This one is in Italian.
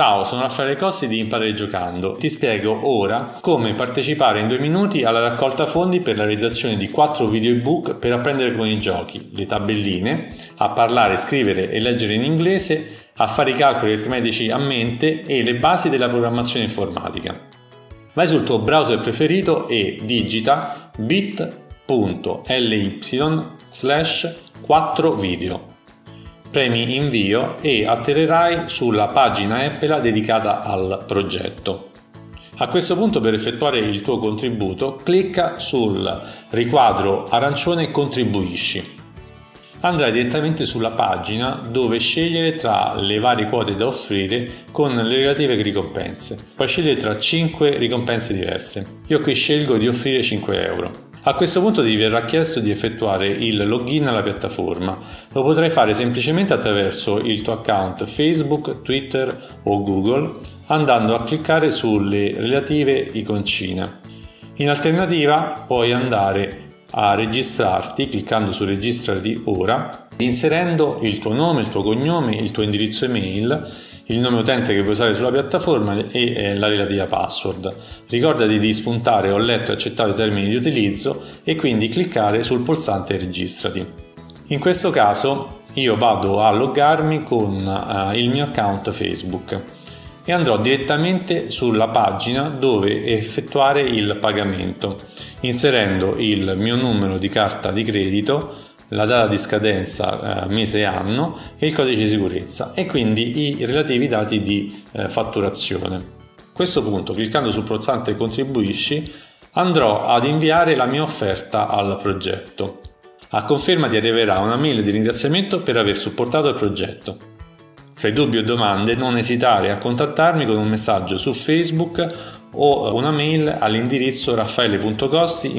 Ciao, sono Raffaele Cossi di Imparare Giocando. Ti spiego ora come partecipare in due minuti alla raccolta fondi per la realizzazione di quattro video ebook per apprendere con i giochi, le tabelline, a parlare, scrivere e leggere in inglese, a fare i calcoli aritmetici a mente e le basi della programmazione informatica. Vai sul tuo browser preferito e digita bit.ly slash 4 video premi invio e atterrerai sulla pagina Apple dedicata al progetto. A questo punto per effettuare il tuo contributo clicca sul riquadro arancione contribuisci. Andrai direttamente sulla pagina dove scegliere tra le varie quote da offrire con le relative ricompense. Puoi scegliere tra 5 ricompense diverse. Io qui scelgo di offrire 5 euro. A questo punto ti verrà chiesto di effettuare il login alla piattaforma. Lo potrai fare semplicemente attraverso il tuo account Facebook, Twitter o Google andando a cliccare sulle relative iconcine. In alternativa puoi andare a registrarti cliccando su registrati ora, inserendo il tuo nome, il tuo cognome, il tuo indirizzo email il nome utente che vuoi usare sulla piattaforma e eh, la relativa password. Ricordati di spuntare ho letto e accettato i termini di utilizzo e quindi cliccare sul pulsante registrati. In questo caso io vado a loggarmi con uh, il mio account Facebook e andrò direttamente sulla pagina dove effettuare il pagamento inserendo il mio numero di carta di credito la data di scadenza eh, mese e anno e il codice di sicurezza e quindi i relativi dati di eh, fatturazione. A questo punto, cliccando sul pulsante contribuisci, andrò ad inviare la mia offerta al progetto. A conferma ti arriverà una mail di ringraziamento per aver supportato il progetto. Se hai dubbi o domande non esitare a contattarmi con un messaggio su Facebook o una mail all'indirizzo raffaele.costi